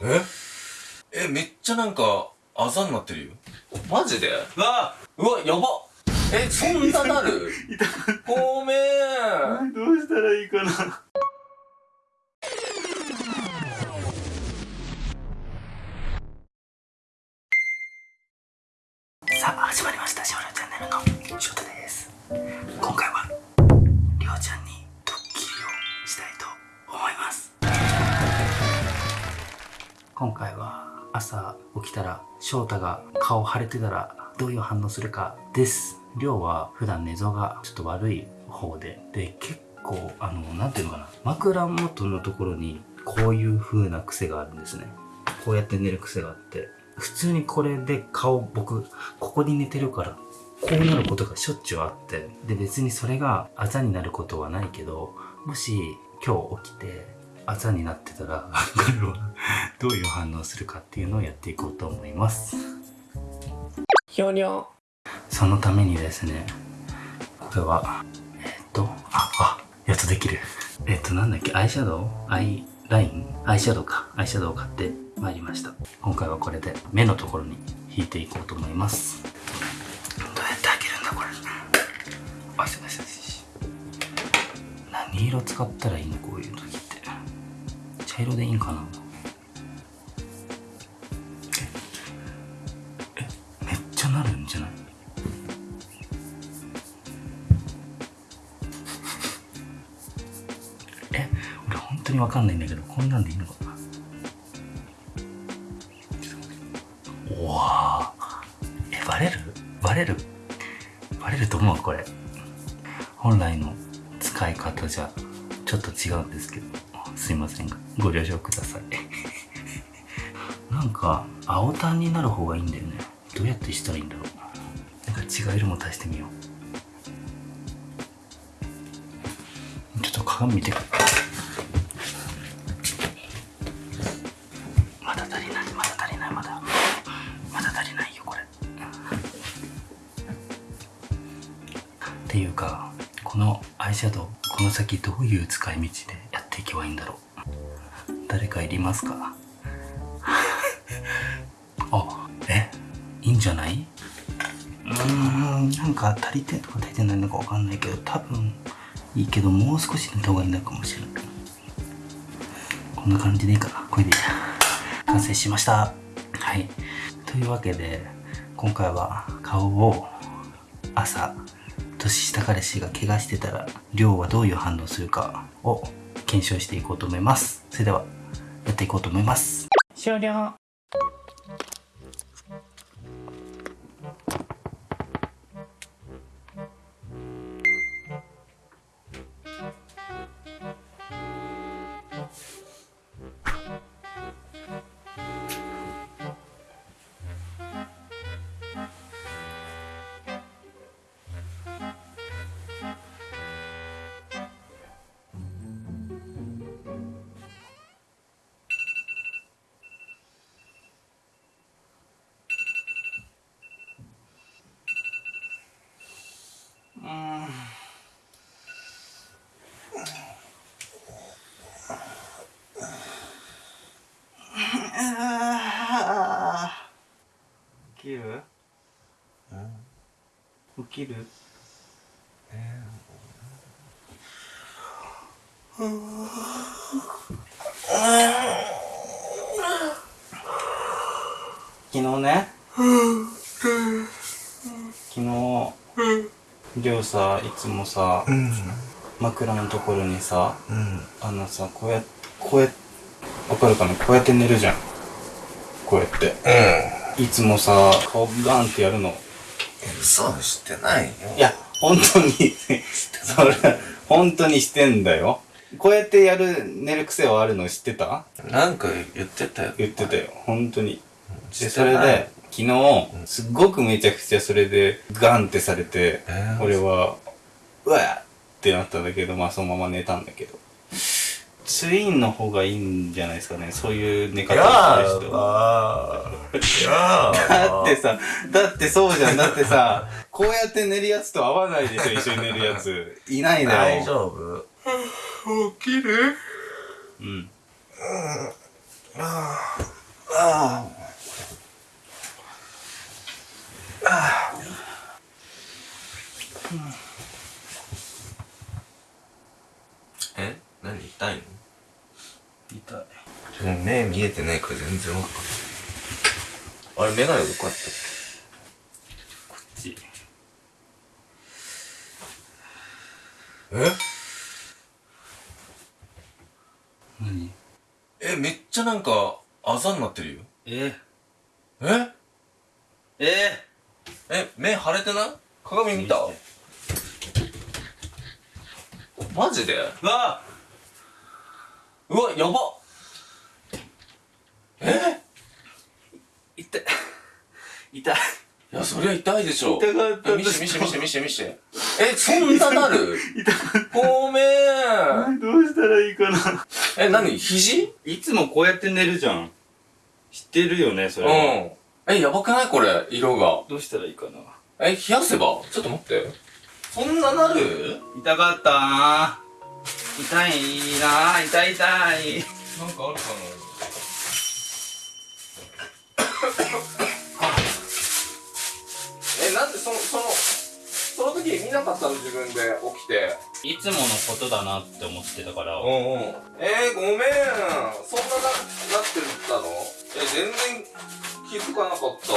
え？え、めっちゃなんか、あざになってるよ。マジで？うわうわ、やばえ、そんななる？ごめんどうしたらいいかな？さあ、始まりました。しおチャンネルのしょうたです。今回は、今回は、朝起きたら、翔太が顔腫れてたら、どういう反応するかです。りょうは普段寝相がちょっと悪い方で、で、結構、あの、なんていうのかな、枕元のところに、こういう風な癖があるんですね。こうやって寝る癖があって、普通にこれで顔、僕、ここに寝てるから、こうなることがしょっちゅうあって、で、別にそれがあざになることはないけど、もし今日起きて、あざになってたら、これはどういう反応するかっていうのをやっていこうと思います。ひょにょ。そのためにですね、これは、えっ、と、あ、あ、やっとできる。えっ、と、なんだっけ、アイシャドウ？アイライン？アイシャドウか。アイシャドウを買ってまいりました。今回はこれで目のところに引いていこうと思います。どうやって開けるんだ、これ。何色使ったらいいの？こういう時。茶色でいいんかな？え、え、めっちゃなるんじゃない？え俺本当にわかんないんだけどこんなんでいいのかな？うわえバレる？バレる？バレると思うこれ。本来の使い方じゃちょっと違うんですけど。すいません。がご了承ください。なんか青タンになる方がいいんだよね。どうやってしたらいいんだろう。なんか違う色も足してみよう。ちょっと鏡見てくる。まだ足りない。まだ足りない。まだ。まだ足りないよこれ。っていうかこのアイシャドウこの先どういう使い道でていけばいいんだろう。誰かいりますか？あえ？いいんじゃない？うーんなんか足りてんとか足りてないのかわかんないけど多分いいけどもう少し寝た方がいいのかもしれない。こんな感じでいいかな？これでいいや完成しました。はい。というわけで今回は顔を朝年下彼氏が怪我してたら亮はどういう反応するかを検証していこうと思いますそれではやっていこうと思います終了。起きる？昨日ね。昨日りょうさいつもさうん。枕のところにさうん。あのさこうやってこうやってわかるかな？こうやって寝るじゃん。こうやって。ういつもさ顔ガンってやるの。ん。嘘してないよ。いや、本当に、それ、本当にしてんだよ。こうやってやる、寝る癖はあるの知ってた？なんか言ってたよ。言ってたよ、本当に。で、それで、昨日、すっごくめちゃくちゃそれで、ガンってされて、えー俺は、うわっってなったんだけど、まあそのまま寝たんだけど。ツインの方がいいんじゃないですかね、そういう寝方をする人。ばー。やだってさ、だってそうじゃん。だってさ、こうやって寝るやつと合わないでしょ、一緒に寝るやつ。いないだ大よ。丈夫？起きる？うん。え？何？痛いの？痛い目見えてないから全然わかんないあれ眼鏡どこやったっこっち。けえ？何？えめっちゃなんかあざになってるよ。え？え？え？え目腫れてない？鏡見た？マジで？うわうわやばえ？痛い。痛い。いやそりゃ痛いでしょ。痛かったえ見して見して見して見して見して。えそんななる？痛かっごめん。たどうしたらいいかな。え何？肘？いつもこうやって寝るじゃん。知ってるよねそうん。れえやばくないこれ？色が。どうしたらいいかな。え冷やせば？ちょっと待って。そんななる？痛かったな。痛いな。痛い痛い。なんかあるかな？その時見なかったの自分で起きて。いつものことだなって思ってたから。うんうん。えー、ごめん。そんなななってたの？え全然気づかなかった。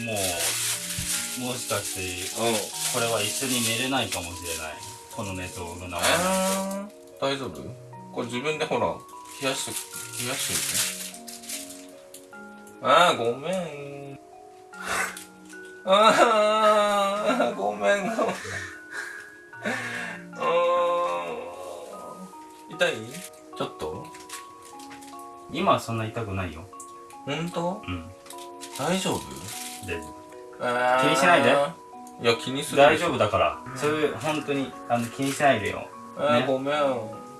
もうもしかしてうん。これは一緒に寝れないかもしれない。この寝相の名前。えー、大丈夫？これ自分でほら冷やして冷やしてみて。あーごめんあーごめん。ごめん。痛い？ちょっと？今はそんな痛くないよ。本当？うん。大丈夫？大丈えー。気にしないで。いや気にす夫る大丈夫だから。そういう本当にあの気にしないでよ。えーね。ごめん。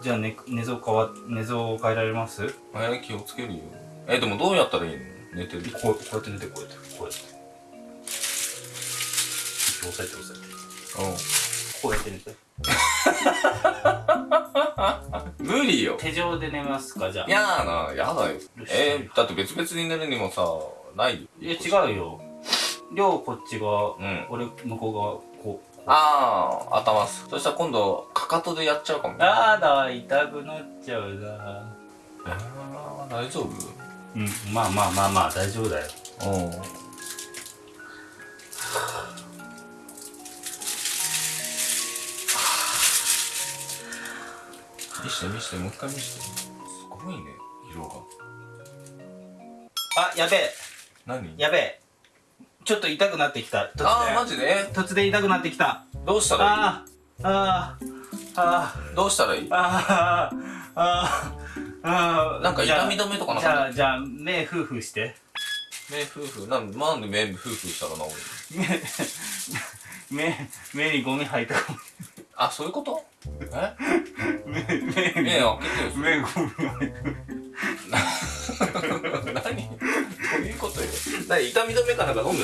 じゃあ寝寝相変わ寝相を変えられます？えー気をつけるよ。えでもどうやったらいいの？寝てるこうこうやって寝てこうやってこうやって押さえて押さえて。うこうやって寝て。ん 無理よ。手錠で寝ますか？じゃあ。やだな、やだよ。えー、だって別々に寝るにもさ、ない？よ。いや違うよ。両こっち側、うん。俺向こう側こうあー、頭す。そしたら今度、かかとでやっちゃうかも。あーだ痛くなっちゃうな。えー、大丈夫？うんまあまあまあまあ大丈夫だよ。うん。見して見して、もう一回見して。すごいね、色が。あやべえ。何？やべえ。ちょっと痛くなってきた。突然。あー、マジで？突然痛くなってきた。どうしたらいあーあーあー。いどうしたらいい？あーあーあー。なんか痛み止めとかなじゃあじゃあ目フーフーして。目夫婦？なんなんで目夫婦したら治るの？目目にゴミ入ったかもあそういうこと？え？目目目開けてよ。目ゴミ。入った何？どういうことよ？何痛み止めかなんか飲む？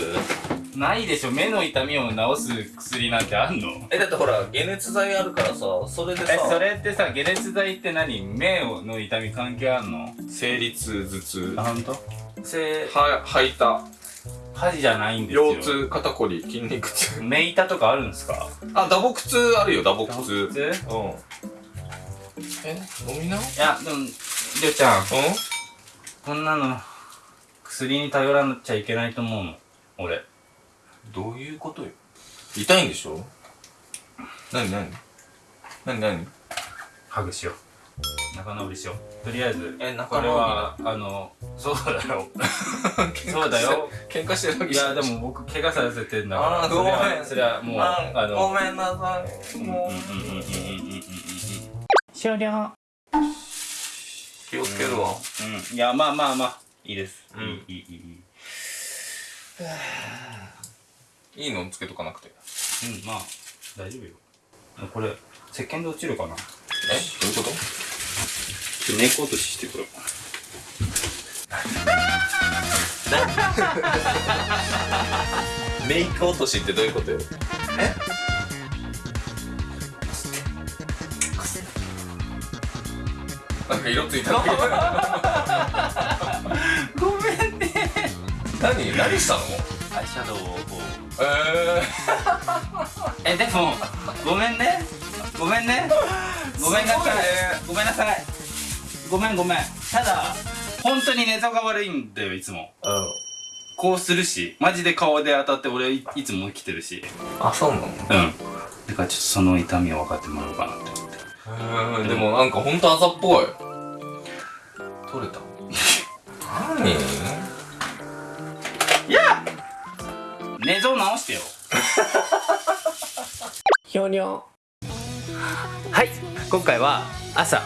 ないでしょ。目の痛みを治す薬なんてあんの？えだってほら解熱剤あるからさそれでさ。えそれってさ解熱剤って何？目の痛み関係あんの？生理痛頭痛。あ本当？せは吐いた恥じゃないんですよ。腰痛肩こり筋肉痛。目痛とかあるんですか？あ打撲痛あるよ打撲痛。うんえ？飲みな？うんやでもりょうちゃん。こんなの薬に頼らなちゃいけないと思うの。俺。どういうことよ？痛いんでしょ？何何？何何？ハグしよう仲直りしよう。とりあえずえ仲直りはあのそうだよ。そうだよ。喧嘩してるわけいやでも僕怪我させてんだから。ごめん。それはもうあのごめんなさいもう終了。気をつけるわ。うんいやまあまあまあいいです。うん。いいいい。いいのつけとかなくて。うんまあ大丈夫よ。これ石鹸で落ちるかな？えどういうこと？メイク落とししてくるメイク落としってどういうことよ？え？なんか色ついた。何？何したの？アイシャドウをええでもごめんね。ごめんね。ごめんなさいね。ごめんなさいごめんごめん。ただ本当に寝相が悪いんだよいつも。ー、うん。こうするしマジで顔で当たって俺いいつも生きてるし。あそうなの？うん。だからちょっとその痛みを分かってもらおうかなって思って。えー、でもなんかほんと朝っぽい。取れた？何？いや寝相直してよ。ひょにょはい今回は朝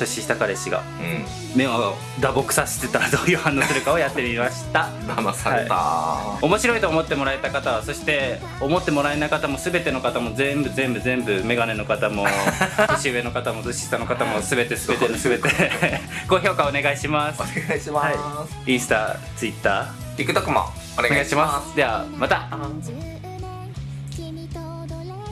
年下彼氏が。うん。目を打撲させてたらどういう反応するかをやってみました。騙された、面白いと思ってもらえた方はそして思ってもらえない方も全ての方も全部全部全部メガネの方も 年上の方も年下の方も全て全て全て高評価お願いします。お願いします、インスタツイッター。TikTok もおお願いし願いしまます。すではまた。あ